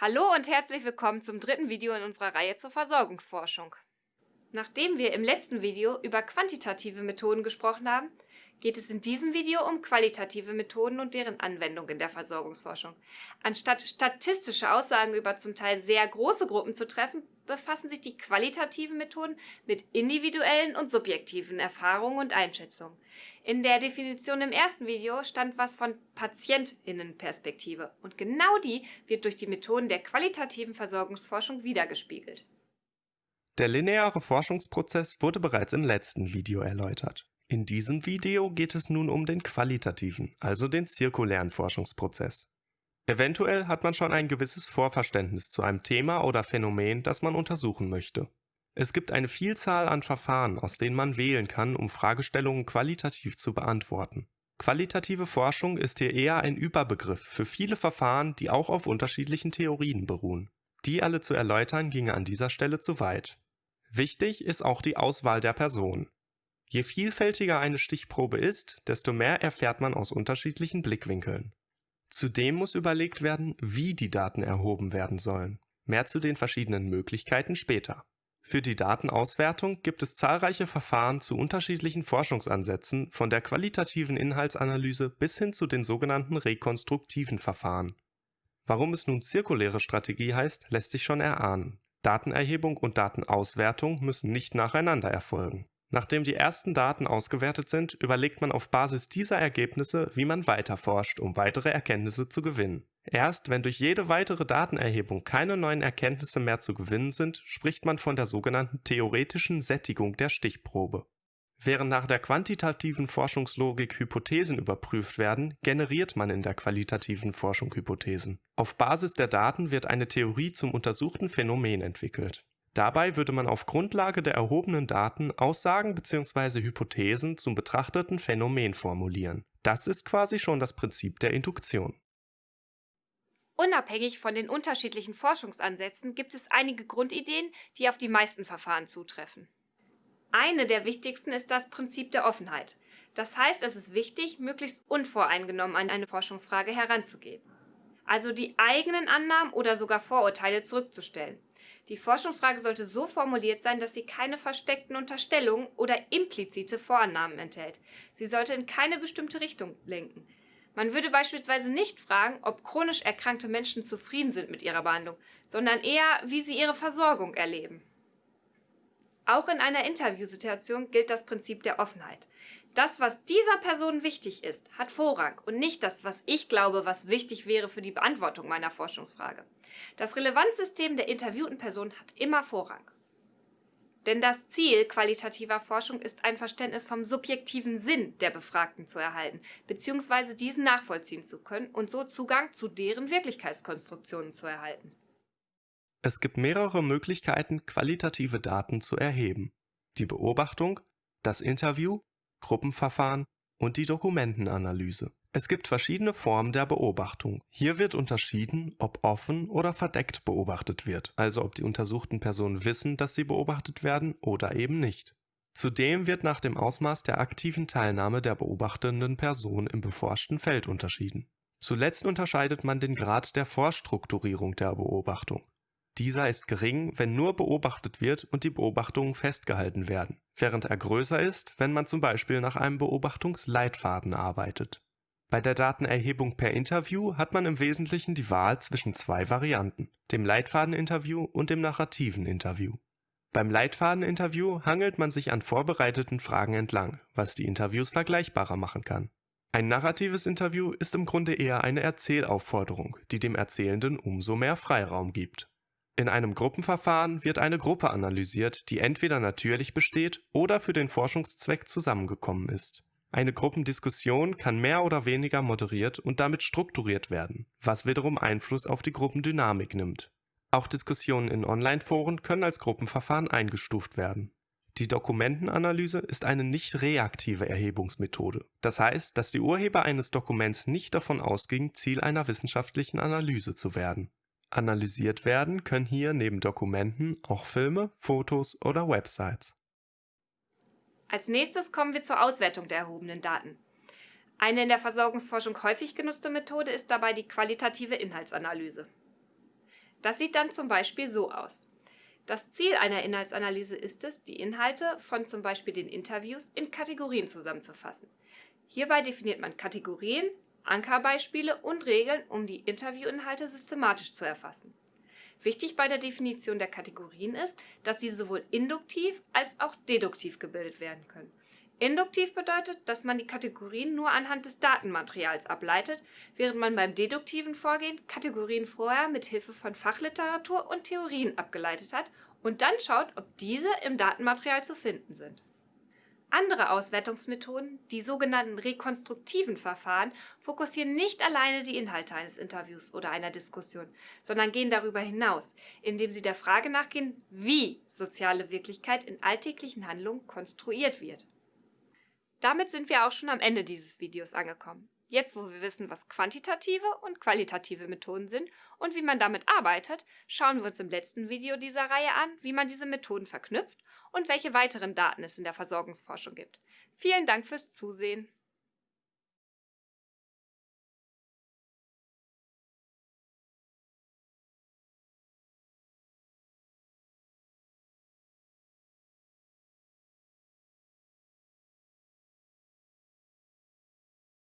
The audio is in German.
Hallo und herzlich willkommen zum dritten Video in unserer Reihe zur Versorgungsforschung. Nachdem wir im letzten Video über quantitative Methoden gesprochen haben, geht es in diesem Video um qualitative Methoden und deren Anwendung in der Versorgungsforschung. Anstatt statistische Aussagen über zum Teil sehr große Gruppen zu treffen, befassen sich die qualitativen Methoden mit individuellen und subjektiven Erfahrungen und Einschätzungen. In der Definition im ersten Video stand was von Patientinnenperspektive und genau die wird durch die Methoden der qualitativen Versorgungsforschung wiedergespiegelt. Der lineare Forschungsprozess wurde bereits im letzten Video erläutert. In diesem Video geht es nun um den qualitativen, also den zirkulären Forschungsprozess. Eventuell hat man schon ein gewisses Vorverständnis zu einem Thema oder Phänomen, das man untersuchen möchte. Es gibt eine Vielzahl an Verfahren, aus denen man wählen kann, um Fragestellungen qualitativ zu beantworten. Qualitative Forschung ist hier eher ein Überbegriff für viele Verfahren, die auch auf unterschiedlichen Theorien beruhen. Die alle zu erläutern ginge an dieser Stelle zu weit. Wichtig ist auch die Auswahl der Person. Je vielfältiger eine Stichprobe ist, desto mehr erfährt man aus unterschiedlichen Blickwinkeln. Zudem muss überlegt werden, wie die Daten erhoben werden sollen. Mehr zu den verschiedenen Möglichkeiten später. Für die Datenauswertung gibt es zahlreiche Verfahren zu unterschiedlichen Forschungsansätzen, von der qualitativen Inhaltsanalyse bis hin zu den sogenannten rekonstruktiven Verfahren. Warum es nun zirkuläre Strategie heißt, lässt sich schon erahnen. Datenerhebung und Datenauswertung müssen nicht nacheinander erfolgen. Nachdem die ersten Daten ausgewertet sind, überlegt man auf Basis dieser Ergebnisse, wie man weiter forscht, um weitere Erkenntnisse zu gewinnen. Erst wenn durch jede weitere Datenerhebung keine neuen Erkenntnisse mehr zu gewinnen sind, spricht man von der sogenannten theoretischen Sättigung der Stichprobe. Während nach der quantitativen Forschungslogik Hypothesen überprüft werden, generiert man in der qualitativen Forschung Hypothesen. Auf Basis der Daten wird eine Theorie zum untersuchten Phänomen entwickelt. Dabei würde man auf Grundlage der erhobenen Daten Aussagen bzw. Hypothesen zum betrachteten Phänomen formulieren. Das ist quasi schon das Prinzip der Induktion. Unabhängig von den unterschiedlichen Forschungsansätzen gibt es einige Grundideen, die auf die meisten Verfahren zutreffen. Eine der wichtigsten ist das Prinzip der Offenheit. Das heißt, es ist wichtig, möglichst unvoreingenommen an eine Forschungsfrage heranzugehen. Also die eigenen Annahmen oder sogar Vorurteile zurückzustellen. Die Forschungsfrage sollte so formuliert sein, dass sie keine versteckten Unterstellungen oder implizite Vorannahmen enthält. Sie sollte in keine bestimmte Richtung lenken. Man würde beispielsweise nicht fragen, ob chronisch erkrankte Menschen zufrieden sind mit ihrer Behandlung, sondern eher, wie sie ihre Versorgung erleben. Auch in einer Interviewsituation gilt das Prinzip der Offenheit. Das, was dieser Person wichtig ist, hat Vorrang und nicht das, was ich glaube, was wichtig wäre für die Beantwortung meiner Forschungsfrage. Das Relevanzsystem der interviewten Person hat immer Vorrang. Denn das Ziel qualitativer Forschung ist ein Verständnis vom subjektiven Sinn der Befragten zu erhalten, bzw. diesen nachvollziehen zu können und so Zugang zu deren Wirklichkeitskonstruktionen zu erhalten. Es gibt mehrere Möglichkeiten, qualitative Daten zu erheben. Die Beobachtung, das Interview Gruppenverfahren und die Dokumentenanalyse. Es gibt verschiedene Formen der Beobachtung. Hier wird unterschieden, ob offen oder verdeckt beobachtet wird, also ob die untersuchten Personen wissen, dass sie beobachtet werden oder eben nicht. Zudem wird nach dem Ausmaß der aktiven Teilnahme der beobachtenden Person im beforschten Feld unterschieden. Zuletzt unterscheidet man den Grad der Vorstrukturierung der Beobachtung. Dieser ist gering, wenn nur beobachtet wird und die Beobachtungen festgehalten werden, während er größer ist, wenn man zum Beispiel nach einem Beobachtungsleitfaden arbeitet. Bei der Datenerhebung per Interview hat man im Wesentlichen die Wahl zwischen zwei Varianten, dem Leitfadeninterview und dem narrativen Interview. Beim Leitfadeninterview hangelt man sich an vorbereiteten Fragen entlang, was die Interviews vergleichbarer machen kann. Ein narratives Interview ist im Grunde eher eine Erzählaufforderung, die dem Erzählenden umso mehr Freiraum gibt. In einem Gruppenverfahren wird eine Gruppe analysiert, die entweder natürlich besteht oder für den Forschungszweck zusammengekommen ist. Eine Gruppendiskussion kann mehr oder weniger moderiert und damit strukturiert werden, was wiederum Einfluss auf die Gruppendynamik nimmt. Auch Diskussionen in Online-Foren können als Gruppenverfahren eingestuft werden. Die Dokumentenanalyse ist eine nicht reaktive Erhebungsmethode. Das heißt, dass die Urheber eines Dokuments nicht davon ausgingen, Ziel einer wissenschaftlichen Analyse zu werden. Analysiert werden können hier neben Dokumenten auch Filme, Fotos oder Websites. Als nächstes kommen wir zur Auswertung der erhobenen Daten. Eine in der Versorgungsforschung häufig genutzte Methode ist dabei die qualitative Inhaltsanalyse. Das sieht dann zum Beispiel so aus. Das Ziel einer Inhaltsanalyse ist es, die Inhalte von zum Beispiel den Interviews in Kategorien zusammenzufassen. Hierbei definiert man Kategorien, Ankerbeispiele und Regeln, um die Interviewinhalte systematisch zu erfassen. Wichtig bei der Definition der Kategorien ist, dass sie sowohl induktiv als auch deduktiv gebildet werden können. Induktiv bedeutet, dass man die Kategorien nur anhand des Datenmaterials ableitet, während man beim deduktiven Vorgehen Kategorien vorher mit Hilfe von Fachliteratur und Theorien abgeleitet hat und dann schaut, ob diese im Datenmaterial zu finden sind. Andere Auswertungsmethoden, die sogenannten rekonstruktiven Verfahren, fokussieren nicht alleine die Inhalte eines Interviews oder einer Diskussion, sondern gehen darüber hinaus, indem sie der Frage nachgehen, wie soziale Wirklichkeit in alltäglichen Handlungen konstruiert wird. Damit sind wir auch schon am Ende dieses Videos angekommen. Jetzt, wo wir wissen, was quantitative und qualitative Methoden sind und wie man damit arbeitet, schauen wir uns im letzten Video dieser Reihe an, wie man diese Methoden verknüpft und welche weiteren Daten es in der Versorgungsforschung gibt. Vielen Dank fürs Zusehen!